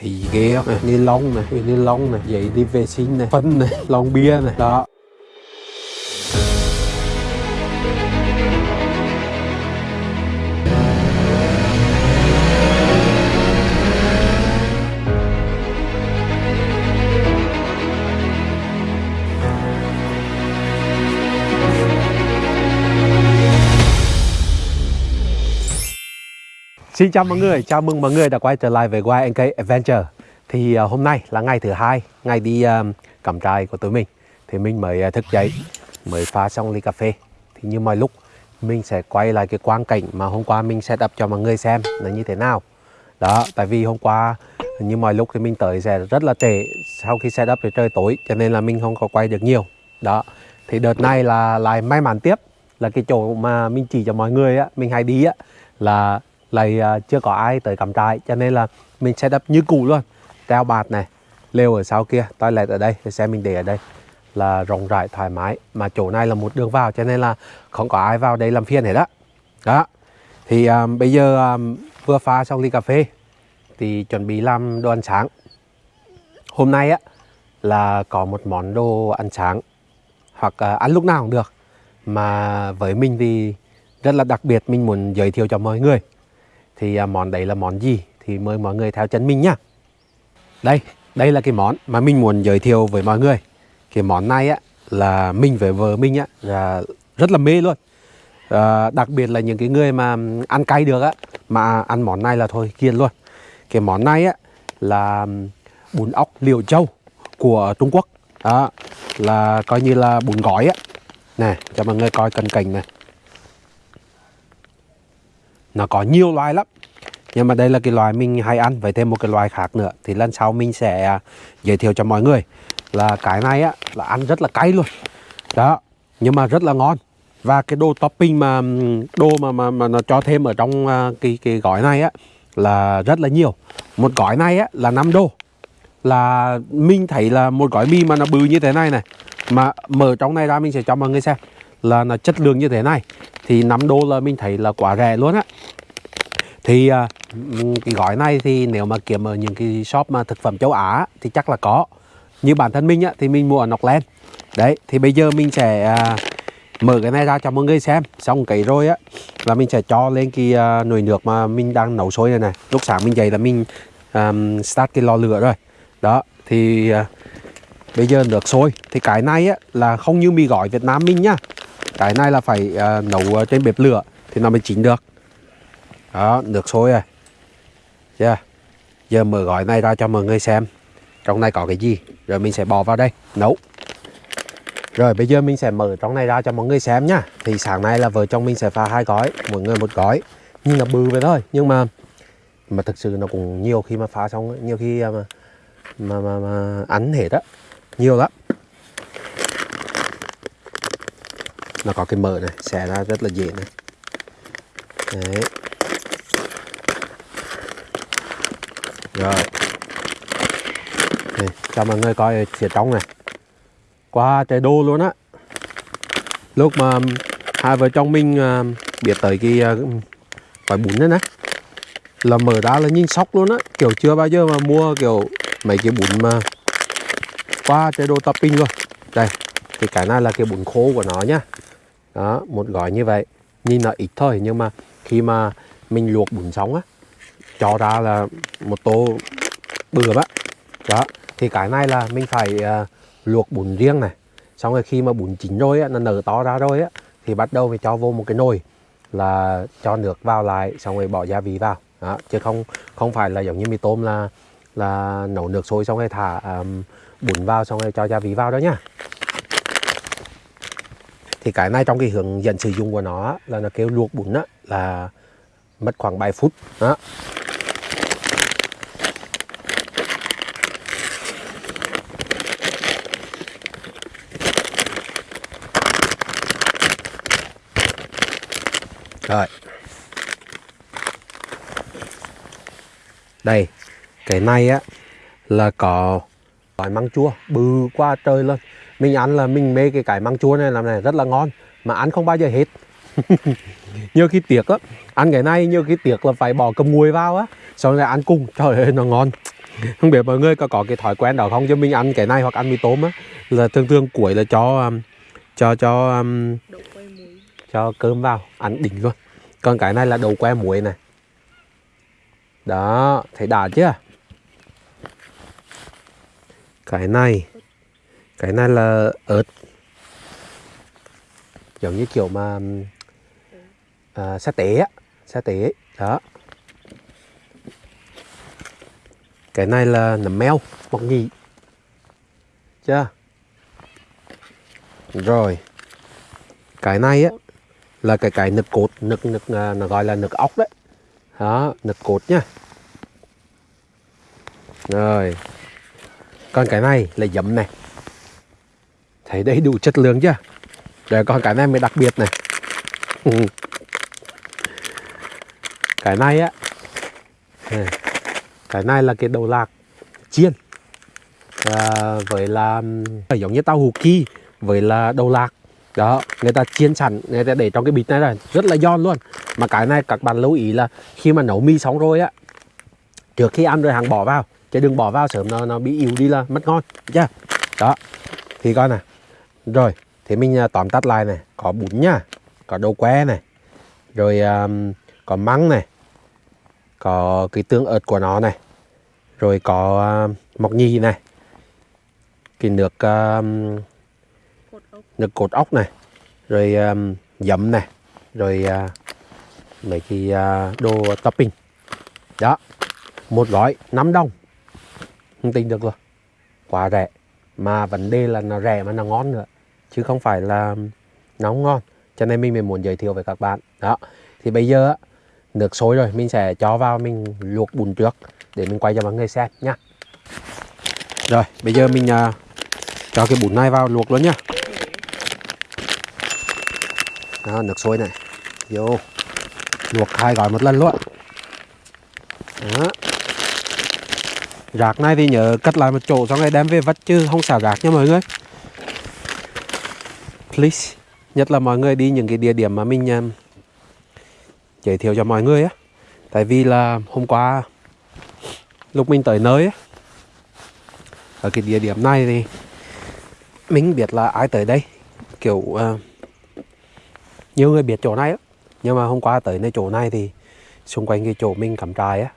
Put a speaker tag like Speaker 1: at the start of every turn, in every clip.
Speaker 1: thì ghế này ni lông này ni lông này vậy đi vệ sinh này, phân này lon bia này. Đó. Xin chào mọi người, chào mừng mọi người đã quay trở lại với YNK Adventure. Thì uh, hôm nay là ngày thứ hai, ngày đi um, cắm trại của tụi mình. Thì mình mới uh, thức dậy, mới pha xong ly cà phê. Thì như mọi lúc, mình sẽ quay lại cái quang cảnh mà hôm qua mình set up cho mọi người xem là như thế nào. Đó, tại vì hôm qua như mọi lúc thì mình tới sẽ rất là trễ Sau khi set up thì trời tối, cho nên là mình không có quay được nhiều. Đó, thì đợt này là lại may mắn tiếp Là cái chỗ mà mình chỉ cho mọi người á, mình hay đi á Là lại uh, à, chưa có ai tới cắm trại cho nên là mình sẽ up như cũ luôn. Treo bạt này lều ở sau kia toilet ở đây xe mình để ở đây là rộng rãi thoải mái. Mà chỗ này là một đường vào cho nên là không có ai vào đây làm phiền hết đó đó. Thì um, bây giờ um, vừa pha xong ly cà phê thì chuẩn bị làm đồ ăn sáng. Hôm nay á là có một món đồ ăn sáng hoặc uh, ăn lúc nào cũng được. Mà với mình thì rất là đặc biệt mình muốn giới thiệu cho mọi người thì à, món đấy là món gì? Thì mời mọi người theo chân mình nhá. Đây đây là cái món mà mình muốn giới thiệu với mọi người. Cái món này á là mình với vợ mình á là rất là mê luôn. À, đặc biệt là những cái người mà ăn cay được á mà ăn món này là thôi kiên luôn. Cái món này á là bún ốc liều châu của Trung Quốc. Đó là coi như là bún gói á. Nè cho mọi người coi cận cảnh này nó có nhiều loài lắm. Nhưng mà đây là cái loài mình hay ăn với thêm một cái loài khác nữa. Thì lần sau mình sẽ à, giới thiệu cho mọi người là cái này á là ăn rất là cay luôn. Đó nhưng mà rất là ngon. Và cái đồ topping mà đồ mà mà, mà nó cho thêm ở trong à, cái cái gói này á là rất là nhiều. Một gói này á là 5 đô. Là mình thấy là một gói mì mà nó bự như thế này này mà mở trong này ra mình sẽ cho mọi người xem là là chất lượng như thế này. Thì 5 đô là mình thấy là quá rẻ luôn á. Thì à, cái gói này thì nếu mà kiếm ở những cái shop mà thực phẩm châu Á thì chắc là có. Như bản thân mình á thì mình mua ở Nọc đấy thì bây giờ mình sẽ à, mở cái này ra cho mọi người xem. Xong cái rồi á là mình sẽ cho lên cái à, nồi nước mà mình đang nấu sôi này này. Lúc sáng mình dậy là mình um, start cái lò lửa rồi. Đó thì uh, bây giờ nước sôi. Thì cái này á là không như mì gói Việt Nam mình nhá cái này là phải uh, nấu ờ, trên bếp lửa thì nó mới chín được. Đó nước sôi rồi. Yeah. giờ mở gói này ra cho mọi người xem. Trong này có cái gì? Rồi mình sẽ bỏ vào đây nấu. Rồi bây giờ mình sẽ mở trong này ra cho mọi người xem nhá. Thì sáng nay là vợ chồng mình sẽ pha hai gói mỗi người một gói. Nhưng là bự vậy thôi nhưng mà mà thực sự nó cũng nhiều khi mà pha xong nhiều khi ờ, mà mà mà, mà ăn hết á nhiều lắm. Nó có cái mở này xẻ ra rất là dễ này. Đấy. Rồi. Này, cho mọi người coi phía trong này. Qua trời đô luôn á. Lúc mà hai vợ chồng mình uh, biết tới cái uh, bún này nè là mở ra là nhìn sốc luôn á. Kiểu chưa bao giờ mà mua kiểu mấy cái bún mà qua chế độ topping luôn. Đây thì cái này là cái bún khô của nó nhá đó một gói như vậy. Nhìn nó ít thôi nhưng mà khi mà mình luộc bún sống á cho ra là một tô bừa á đó thì cái này là mình phải uh, luộc bún riêng này. Xong rồi khi mà bún chín rồi á, nó nở to ra rồi á thì bắt đầu phải cho vô một cái nồi là cho nước vào lại xong rồi bỏ gia vị vào. Đó chứ không không phải là giống như mì tôm là là nấu nước sôi xong rồi thả um, bún vào xong rồi cho gia vị vào đó nhá thì cái này trong cái hướng dẫn sử dụng của nó là nó kêu luộc bún á, là mất khoảng 7 phút. Đó. Rồi. Đây, Cái này á Là có Gói măng chua Bự qua trời luôn. Mình ăn là mình mê cái cái măng chua này làm này rất là ngon Mà ăn không bao giờ hết. Nhiều khi tiệc á ăn cái này nhiều khi tiệc là phải bỏ cầm muối vào á xong rồi ăn cùng. Trời ơi nó ngon. Không biết mọi người có có cái thói quen đó không? Chứ mình ăn cái này hoặc ăn mì tôm á là thường thường cuối là cho um, cho cho um, cho cơm vào ăn đỉnh luôn. Còn cái này là đầu que muối này. Đó thấy đã chưa? Cái này cái này là ớt. Giống như kiểu mà à, sa tế á sa tế đó. Cái này là nấm meo mọc nhì chưa? Rồi. Cái này á là cái cái nực cột nực nực à, nó gọi là nực ốc đấy. Đó nực cột nhá rồi. Còn cái này là giấm này thấy đầy đủ chất lượng chưa? Rồi còn cái này mới đặc biệt này. Ừ. cái này á cái này là cái đầu lạc chiên. À, với là giống như tao hủ ki với là đầu lạc. Đó người ta chiên sẵn người ta để trong cái bịch này là rất là giòn luôn. Mà cái này các bạn lưu ý là khi mà nấu mì xong rồi á trước khi ăn rồi hàng bỏ vào chứ đừng bỏ vào sớm nó nó bị yếu đi là mất ngon chưa đó thì coi nè rồi thì mình à, tóm tắt lại này. Có bún nhá có đậu que này rồi um, có măng này có cái tương ớt của nó này rồi có uh, mọc nhì này cái nước um,
Speaker 2: cột ốc
Speaker 1: nước cột ốc này rồi um, giấm này rồi uh, mấy cái uh, đồ topping. Đó một gói 5 đồng. Không tính được rồi quá rẻ mà vấn đề là nó rẻ mà nó ngon nữa chứ không phải là nó không ngon. Cho nên mình mới muốn giới thiệu với các bạn. Đó. Thì bây giờ nước sôi rồi mình sẽ cho vào mình luộc bún trước để mình quay cho mọi người xem nhá rồi bây giờ mình uh, cho cái bún này vào luộc luôn nhá đó, nước sôi này. Vô. Luộc hai gói một lần luôn. Đó rác này thì nhớ cất lại một chỗ xong rồi đem về vắt chứ không xả rác nha mọi người. Please nhất là mọi người đi những cái địa điểm mà mình um, giới thiệu cho mọi người á. Tại vì là hôm qua lúc mình tới nơi á ở cái địa điểm này thì mình biết là ai tới đây. Kiểu uh, nhiều người biết chỗ này á. Nhưng mà hôm qua tới nơi chỗ này thì xung quanh cái chỗ mình cắm trại á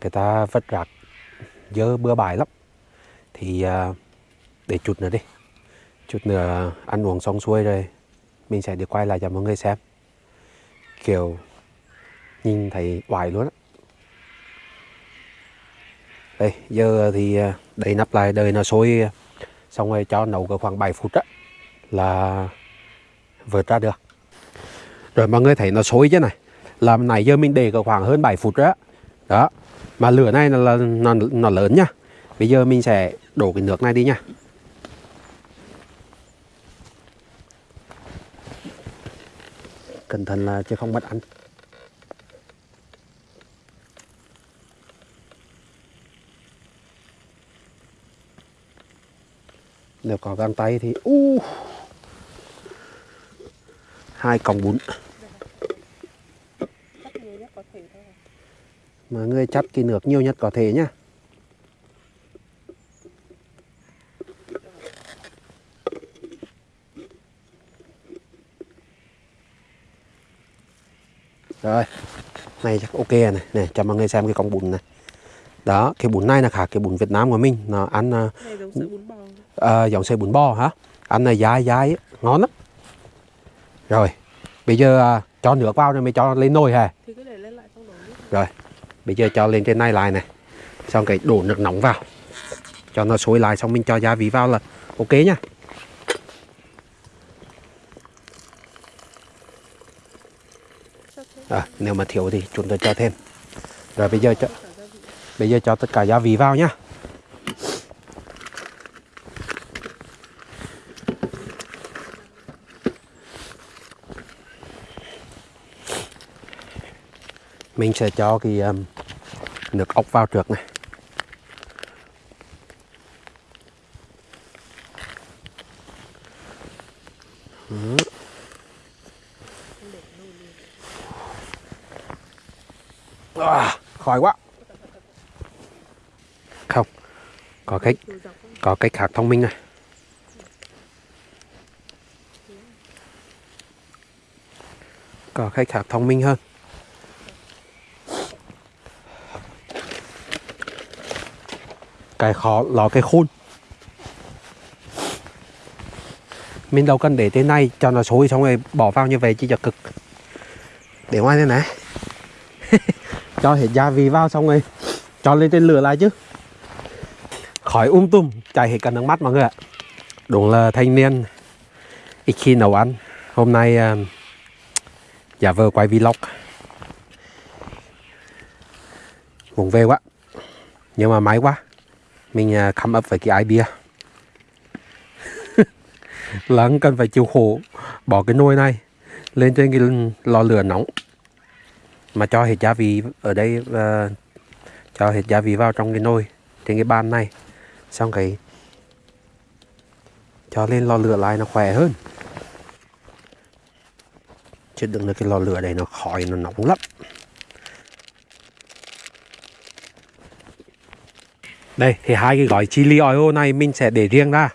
Speaker 1: người ta vất rạc dơ bừa bãi lắm. Thì à, để chút nữa đi. Chút nữa ăn uống xong xuôi rồi mình sẽ được quay lại cho mọi người xem. Kiểu nhìn thấy hoài luôn á. Đây giờ thì à, đầy nắp lại đời nó sôi xong rồi cho nấu cỡ khoảng 7 phút á là vượt ra được. Rồi mọi người thấy nó sôi chứ này. Làm này giờ mình để cỡ khoảng hơn 7 phút đó đó mà lửa này là, là nó, nó lớn nhá bây giờ mình sẽ đổ cái nước này đi nha. Cẩn thận là chứ không bắt ăn. Nếu có găng tay thì u hai còng bún
Speaker 2: cắt nhiều nhất có thể thôi
Speaker 1: mọi người chắt cái nước nhiều nhất có thể nhá. Rồi này chắc ok rồi này. Này cho mọi người xem cái con bún này. Đó cái bún này là khác cái bún Việt Nam của mình. Nó ăn à,
Speaker 2: này giống sợi bún bò.
Speaker 1: à, giống bún bò hả? Ăn này dai dai ngon lắm. Rồi bây giờ à, cho nước vào rồi mới cho lên nồi hả?
Speaker 2: Thì cứ để lên lại xong nước
Speaker 1: rồi bây giờ cho lên trên này lại này. Xong cái đổ nước nóng vào. Cho nó sôi lại xong mình cho gia vị vào là ok nhá. À, nếu mà thiếu thì chúng ta cho thêm. Rồi bây giờ cho bây giờ cho tất cả gia vị vào nhá. Mình sẽ cho cái um, nước ốc vào trước này. À, khỏi quá. Không có cái có cái khác thông minh này. Có cái khác thông minh hơn. Cái khó là cái khôn. Mình đâu cần để thế này cho nó sôi xong rồi bỏ vào như vậy chỉ cho cực. Để ngoài thế này. Cho hết gia vị vào xong rồi cho lên trên lửa lại chứ. Khỏi um tùm chảy hết cả nước mắt mọi người ạ. Đúng là thanh niên ít khi nấu ăn. Hôm nay uh, giả vờ quay vlog. Vùng về quá nhưng mà máy quá mình à, khăm come up với cái idea là anh cần phải chịu khổ bỏ cái nồi này lên trên cái lò lửa nóng mà cho hết gia vị ở đây uh, cho hết gia vị vào trong cái nồi trên cái bàn này. Xong cái cho lên lò lửa lại nó khỏe hơn. Chứ đừng là cái lò lửa này nó khói nó nóng lắm. Đây thì hai cái gói chili oil này mình sẽ để riêng ra.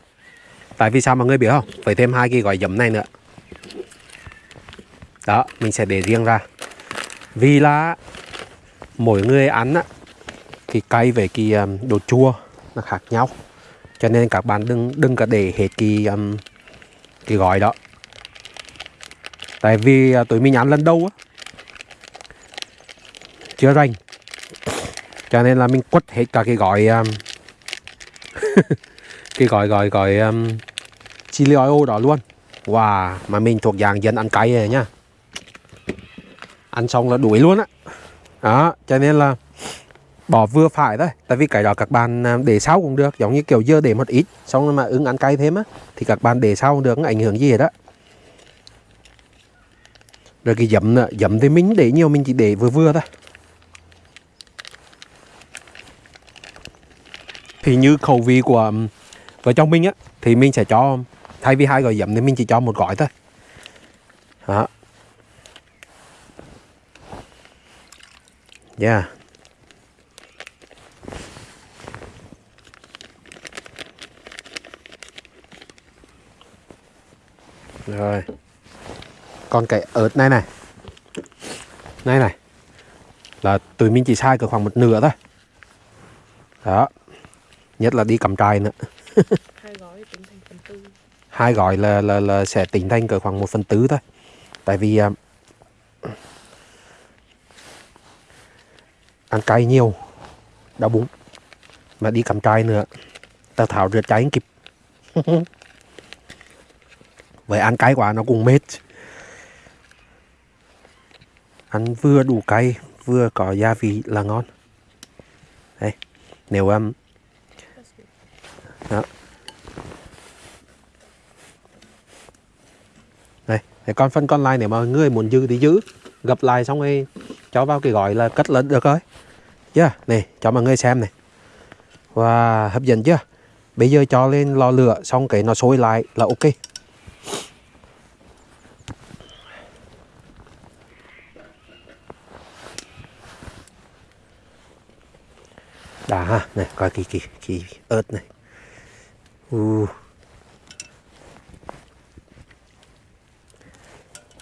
Speaker 1: Tại vì sao mọi người biết không? Phải thêm hai cái gói giấm này nữa. Đó mình sẽ để riêng ra. Vì là mỗi người ăn á cái cay về cái đồ chua nó khác nhau. Cho nên các bạn đừng đừng có để hết cái um, cái gói đó. Tại vì à, tụi mình ăn lần đầu á chưa rành cho nên là mình quất hết cả cái gói um, cái gói gói gói um, chili oil đó luôn. Wow mà mình thuộc dạng dân ăn cay này nhá. Ăn xong là đuổi luôn á. Đó cho nên là bỏ vừa phải thôi. Tại vì cái đó các bạn um, để sau cũng được. Giống như kiểu dưa để một ít xong rồi mà ứng ăn cay thêm á thì các bạn để sau cũng được không ảnh hưởng gì hết đó rồi cái giấm nữa giấm thì mình để nhiều mình chỉ để vừa vừa thôi. Thì như khẩu vị của vợ chồng mình á, thì mình sẽ cho thay vì hai gói giấm thì mình chỉ cho một gói thôi. Đó. Yeah. Rồi. Còn cái ớt này này. Này này. Là tụi mình chỉ sai cỡ khoảng một nửa thôi. Đó nhất là đi cầm trài nữa.
Speaker 2: Hai gói tính thành phần tư.
Speaker 1: Hai gói là, là, là sẽ tính thành cỡ khoảng một phần tứ thôi. Tại vì à, ăn cay nhiều đau bụng. Mà đi cầm trài nữa tao thảo rửa cháy không kịp. Vậy ăn cay quá nó cũng mệt. Ăn vừa đủ cay vừa có gia vị là ngon. Đây nếu um, đó. này để con phân con lai để mà người muốn giữ thì giữ. Gập lại xong rồi cho vào cái gói là cất lên được rồi. Chưa? Này, cho mọi người xem này. Và hấp dẫn chưa? Bây giờ cho lên lò lửa xong cái nó sôi lại là ok. Đã ha này, coi kỳ kỳ kỳ ớt này uh.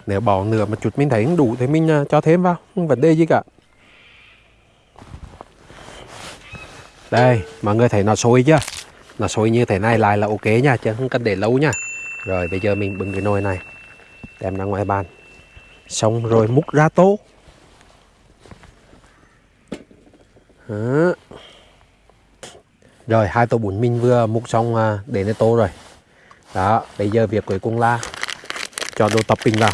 Speaker 1: nếu bỏ nửa một chút mình thấy không đủ thì mình à, cho thêm vào, không vấn đề gì cả. Đây, mọi người thấy nó sôi chưa? Nó sôi như thế này lại là ok nha, chứ không cần để lâu nha. Rồi, bây giờ mình bưng cái nồi này, đem ra ngoài bàn. Xong rồi múc ra tô. Đó. Rồi, hai tô bún mình vừa múc xong à, để lên tô rồi. Đó, bây giờ việc cuối cùng là cho đồ topping vào.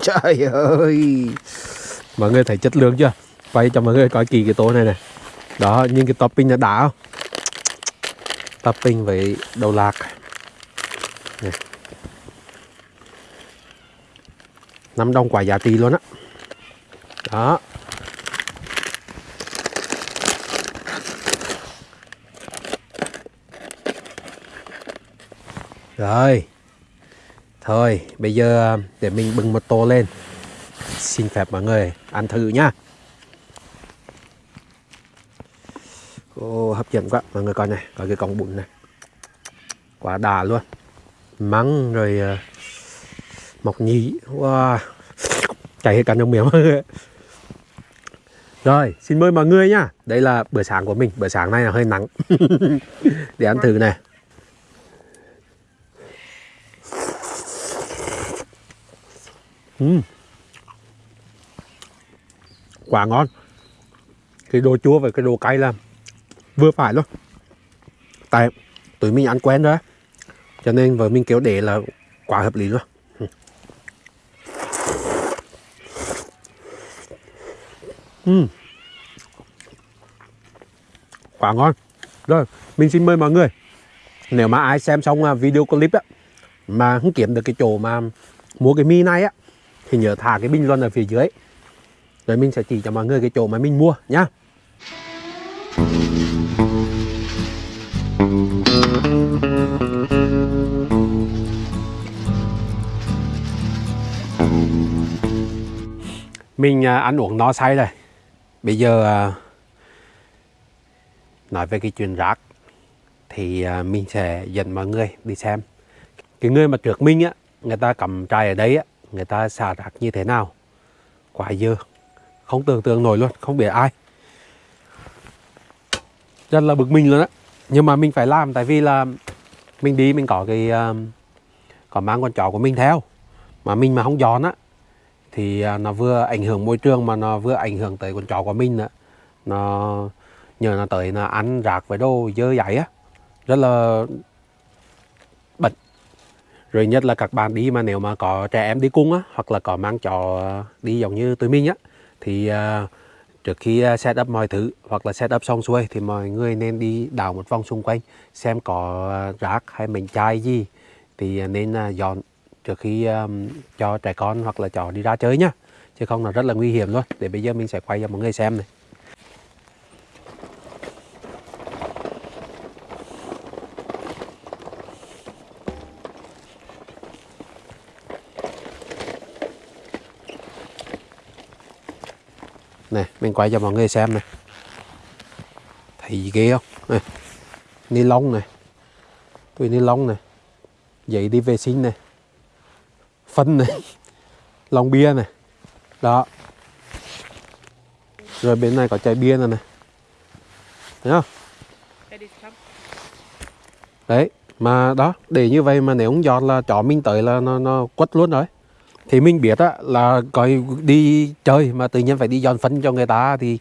Speaker 1: Trời ơi! Mọi người thấy chất lượng chưa? Quay cho mọi người coi kỳ cái tô này này Đó nhưng cái topping nó đã không? Topping với đầu lạc. Này. 5 đồng quả giá trị luôn á. Đó. Rồi Thôi, bây giờ à, để mình bưng một tô lên. Xin phép mọi người ăn thử nhá. Ô, hấp dẫn quá, mọi người coi này, coi cái con bún này. Quá đà luôn. Mắng rồi uh, mọc nhí. Wow. Chảy hết cả trong miệng mọi người. Rồi, xin mời mọi người nhá. Đây là bữa sáng của mình. Bữa sáng này là hơi nắng. để ăn thử này. Ừ. Uhm. Quá ngon. Cái đồ chua và cái đồ cay là vừa phải luôn. Tại tụi mình ăn quen rồi Cho nên vợ mình kéo để là quá hợp lý luôn. Ừ. Ừ. Uhm. Quá ngon. Rồi, mình xin mời mọi người. Nếu mà ai xem xong à, video clip á, Mà không kiếm được cái chỗ mà mua cái mi này á thì nhớ thả cái bình luận ở phía dưới. Rồi mình sẽ chỉ cho mọi người cái chỗ mà mình mua nhá. Mình à, ăn uống no say rồi bây giờ à, nói về cái chuyện rác thì à, mình sẽ dẫn mọi người đi xem. Cái người mà trước mình á, người ta cầm trai ở đây á người ta xả rác như thế nào? Quá dơ. Không tưởng tượng nổi luôn không biết ai. Rất là bực mình luôn á. Nhưng mà mình phải làm tại vì là mình đi mình có cái uh, có mang con chó của mình theo. Mà mình mà không dọn á thì ờ, nó vừa ảnh hưởng môi trường mà nó vừa ảnh hưởng tới con chó của mình nữa nó nhờ nó tới nó ăn rác với đồ dơ dãi á. Rất là rồi nhất là các bạn đi mà nếu mà có trẻ em đi cùng á hoặc là có mang chó đi giống như tụi mình á thì uh, trước khi ờ, set up mọi thứ hoặc là set up xong xuôi thì mọi người nên đi đảo một vòng xung quanh xem có ờ, rác hay mảnh chai gì. Thì nên dọn trước khi um, cho trẻ con hoặc là chó đi ra chơi nhá. Chứ không là rất là nguy hiểm luôn. Để bây giờ mình sẽ quay cho mọi người xem này. Mình quay cho mọi người xem này. Thấy gì ghê không? Này, ni lông này. Túi ni lông này. Giấy đi vệ sinh này. Phân này. Lon bia này. Đó. Rồi bên này có chai bia này này. Thấy không? Đấy, mà đó, để như vậy mà nếu không giọt là chó mình tới là nó nó quất luôn rồi thì mình biết á là coi đi chơi mà tự nhiên phải đi dọn phân cho người ta thì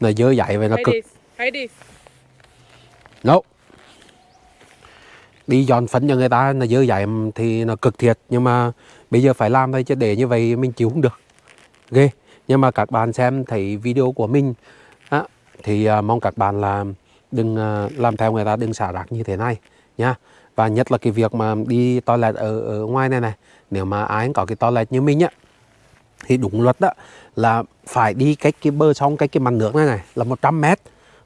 Speaker 1: là dơ dạy vậy nó cực. no. đi dọn phân cho người ta là dơ dạy thì nó cực thiệt nhưng mà bây giờ phải làm thôi chứ để như vậy mình chịu không được. Ghê. Nhưng mà các bạn xem thấy video của mình á, thì uh, mong các bạn là đừng uh, làm theo người ta đừng xả rác như thế này nha. Và nhất là cái việc mà đi toilet ở, ở ngoài này này nếu mà ai có cái toilet như mình á, thì đúng luật đó là phải đi cách cái bờ sông, cách cái mặt nước này này, là 100 mét.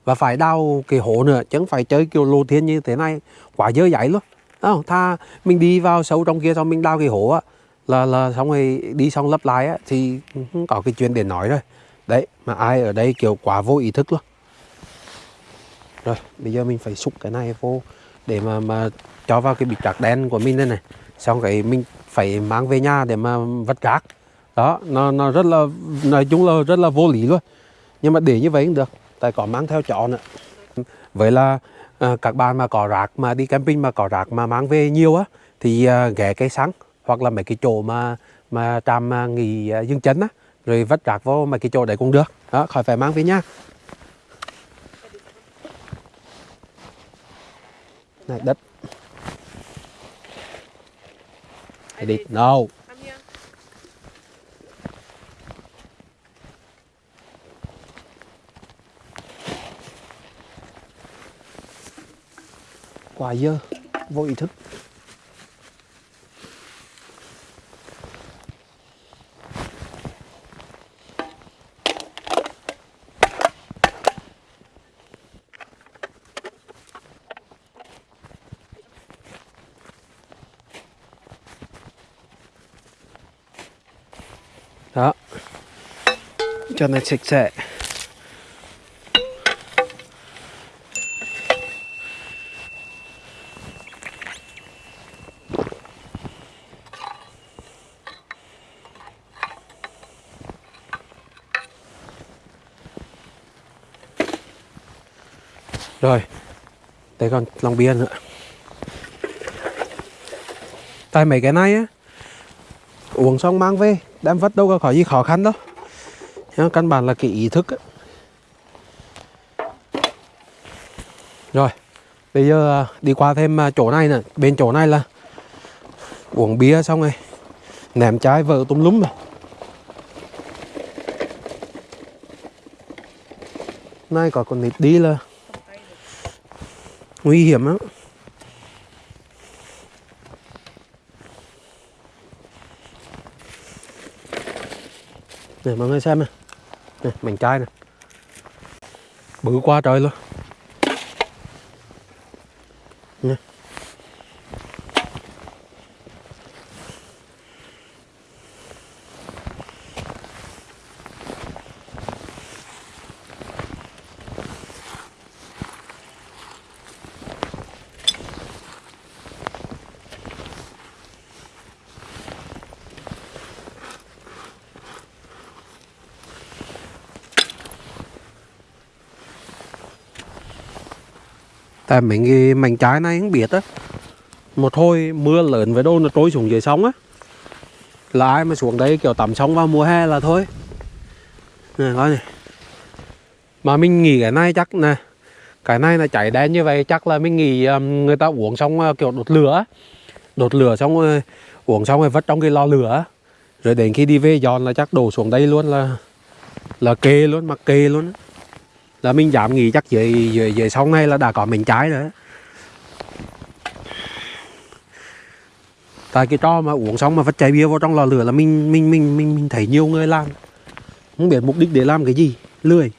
Speaker 1: Và phải đào cái hố nữa, chứ không phải chơi kiểu lô thiên như thế này, quá dơ dãi luôn. Không? Tha mình đi vào sâu trong kia xong mình đào cái hố á, là là xong rồi đi xong lấp lại á, thì không có cái chuyện để nói rồi. Đấy, mà ai ở đây kiểu quá vô ý thức luôn. Rồi, bây giờ mình phải xúc cái này vô để mà mà cho vào cái bịch rác đen của mình đây này xong cái mình phải mang về nhà để mà vất rác đó nó nó rất là nói chung là rất là vô lý luôn. Nhưng mà để như vậy cũng được tại có mang theo chó nữa. Vậy là à, các bạn mà có rác mà đi camping mà có rác mà mang về nhiều á thì à, ghé cây sáng hoặc là mấy cái chỗ mà mà trạm à, nghỉ à, dương chấn á rồi vất rác vô mấy cái chỗ đấy cũng được. Đó khỏi phải mang về nhà. Này đất. Edit. No.
Speaker 2: Come here.
Speaker 1: Quá dơ. Vô ý thức. Cho nó sạch sẽ Rồi Đây còn lòng bia nữa. Tại mấy cái này á, Uống xong mang về, Đem vất đâu có khỏi gì khó khăn đâu. Nhá, căn bản là cái ý thức ấy. Rồi Bây giờ à, đi qua thêm à, chỗ này nè. Bên chỗ này là Uống bia xong rồi Ném trái vợ tùm lúm rồi Nay có con nít đi là nguy hiểm lắm. Để mọi người xem này này mảnh chai nè. Bự quá trời luôn. Tại mấy cái mảnh trái này không biết á. Một hồi mưa lớn với đâu nó trôi xuống dưới sông á. Là ai mà xuống đây kiểu tắm sông vào mùa hè là thôi. Này coi này. Mà mình nghĩ cái này chắc nè Cái này là chảy đen như vậy chắc là mình nghĩ um, người ta uống xong uh, kiểu đột lửa. Đột lửa xong uh, uống xong rồi vất trong cái lò lửa. Rồi đến khi đi về giòn là chắc đổ xuống đây luôn là Là kê luôn, mặc kê luôn á là mình dám nghĩ chắc dưới dưới dưới sông này là đã có mình trái rồi tại cái trò mà uống xong mà vắt chai bia vào trong lò lửa là mình mình mình mình, mình thấy nhiều người làm. Không biết mục đích để làm cái gì lười.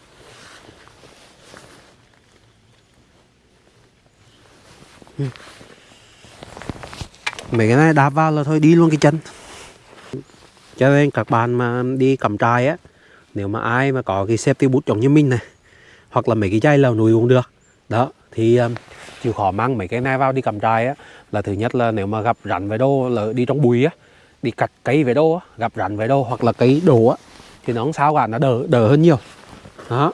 Speaker 1: Ừ. Mấy cái này đạp vào là thôi đi luôn cái chân. Cho nên các bạn mà đi cầm trại á nếu mà ai mà có cái safety boot giống như mình này hoặc là mấy cái chai lầu núi cũng được. Đó thì um, chịu khó mang mấy cái này vào đi cầm trại á là thứ nhất là nếu mà gặp rắn về đô là đi trong bụi á đi cắt cây về đô á gặp rắn về đô hoặc là cây đổ á thì nó không sao cả nó đỡ đỡ hơn nhiều. Đó.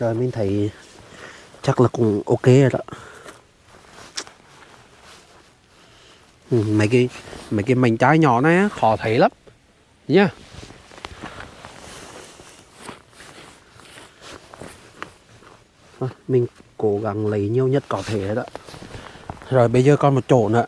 Speaker 1: Rồi mình thấy chắc là cũng ok rồi đó. Ừ, mấy cái mấy cái mảnh trái nhỏ này khó thấy lắm. Nhá. yeah. Mình cố gắng lấy nhiều nhất có thể đó. Rồi, bây giờ còn một chỗ nữa.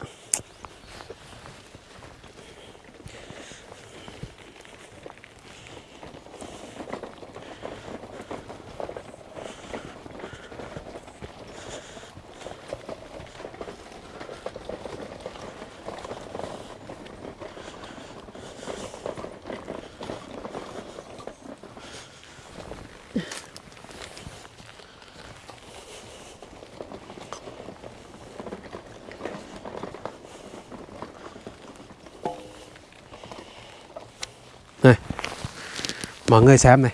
Speaker 1: Người xem này.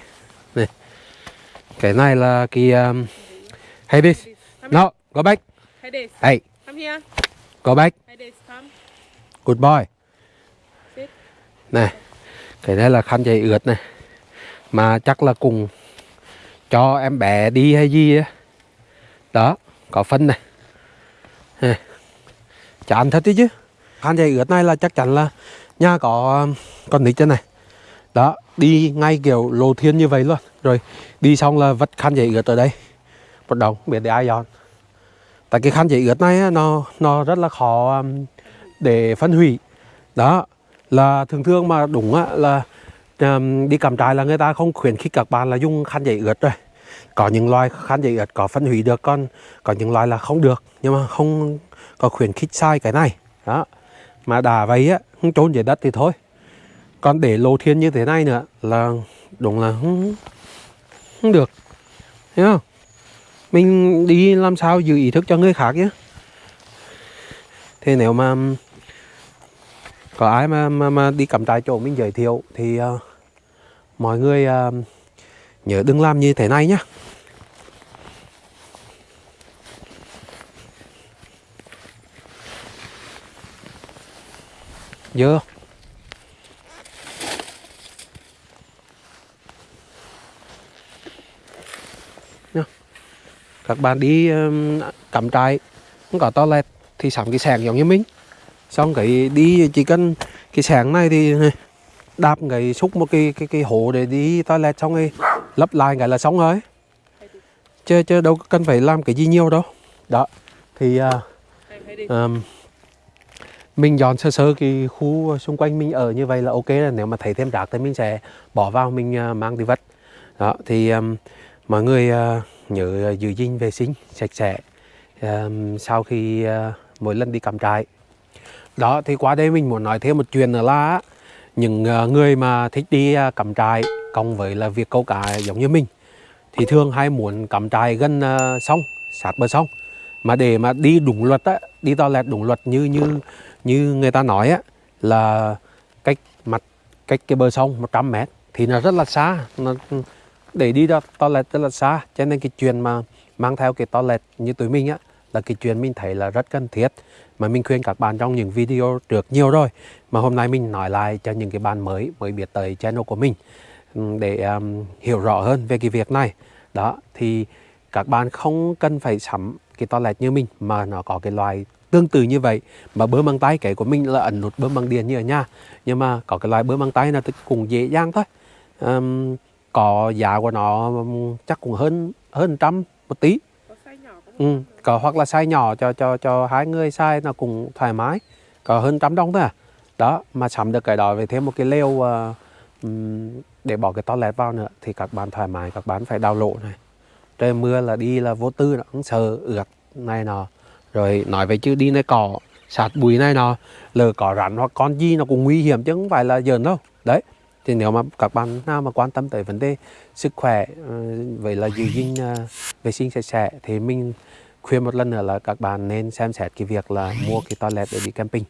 Speaker 1: Này. Cái này là cái um,
Speaker 2: Come
Speaker 1: no go back.
Speaker 2: Hades,
Speaker 1: hey.
Speaker 2: Come here.
Speaker 1: go back
Speaker 2: Hades, come.
Speaker 1: good boy.
Speaker 2: Sit.
Speaker 1: này. Cái này là khăn giấy ướt này. Mà chắc là cùng cho em bé đi hay gì á. Đó có phân này. Chán thật đấy chứ. Khăn giấy ướt này là chắc chắn là nhà có um, con nít trên này. Đó đi ngay kiểu lô thiên như vậy luôn. Rồi đi xong là vất khăn giấy ướt ở đây. Một đồng không biết để ai dọn. Tại cái khăn giấy ướt này nó nó rất là khó um, để phân hủy. Đó là thường thường mà đúng á là um, đi cắm trại là người ta không khuyến khích các bạn là dùng khăn giấy ướt rồi. Có những loài khăn giấy ướt có phân hủy được còn có những loài là không được. Nhưng mà không có khuyến khích sai cái này. Đó mà đã vậy á không trốn dưới đất thì thôi còn để lô thiên như thế này nữa là đúng là không, không được. Thấy không? Mình đi làm sao giữ ý thức cho người khác nhé thế nếu mà có ai mà mà, mà đi cắm trại chỗ mình giới thiệu thì uh, mọi người uh, nhớ đừng làm như thế này nhé. dơ các bạn đi um, cắm trại không có toilet thì sắm cái sàng giống như mình. Xong cái đi chỉ cần cái sàng này thì đạp cái xúc một cái cái cái hố để đi toilet xong rồi lấp lại cái là xong rồi. Chứ chứ đâu cần phải làm cái gì nhiều đâu. Đó thì
Speaker 2: uh,
Speaker 1: um, mình dọn sơ sơ cái khu xung quanh mình ở như vậy là ok rồi. Nếu mà thấy thêm rác thì mình sẽ bỏ vào mình uh, mang đi vật đó thì um, mọi người uh, nhớ ờ, giữ gìn vệ sinh sạch sẽ sau khi ờ, mỗi lần đi cắm trại. Đó thì qua đây mình muốn nói thêm một chuyện nữa là những ờ, người mà thích đi cắm trại cộng với là việc câu cá giống như mình thì thường hay muốn cắm trại gần sông sát bờ sông. Mà để mà đi đúng luật á đi toilet đúng luật như như như người ta nói á là cách mặt cách cái bờ sông 100 mét thì nó rất là xa nó, để đi ra toilet rất là xa cho nên cái chuyện mà mang theo cái toilet như tụi mình á là cái chuyện mình thấy là rất cần thiết. Mà mình khuyên các bạn trong những video trước nhiều rồi mà hôm nay mình nói lại cho những cái bạn mới mới biết tới channel của mình ừ, để um, hiểu rõ hơn về cái việc này. Đó thì các bạn không cần phải sắm cái toilet như mình mà nó có cái loại tương tự như vậy. Mà bơm bằng tay cái của mình là ẩn nút bơm bằng điện như ở nhà nhưng mà có cái loại bơm bằng tay là cũng dễ dàng thôi. Um, có giá của nó chắc cũng hơn hơn trăm một tí. Ừ, có hoặc là size nhỏ cho cho cho hai người size nó cũng thoải mái. Có hơn trăm đồng thôi à. Đó mà sắm được cái đó với thêm một cái lều ừm, để bỏ cái toilet vào nữa thì các bạn thoải mái các bạn phải đào lộ này. Trời mưa là đi là vô tư nó cũng sợ ướt này nọ. Rồi nói về chứ đi nơi cỏ sạt bụi này nọ lỡ có rắn hoặc con gì nó cũng nguy hiểm chứ không phải là giỡn đâu. Đấy thì nếu mà các bạn nào mà quan tâm tới vấn đề sức khỏe ờ, vậy là giữ gìn ờ, vệ sinh sạch sẽ, thì mình khuyên một lần nữa là các bạn nên xem xét cái việc là mua cái toilet để đi camping.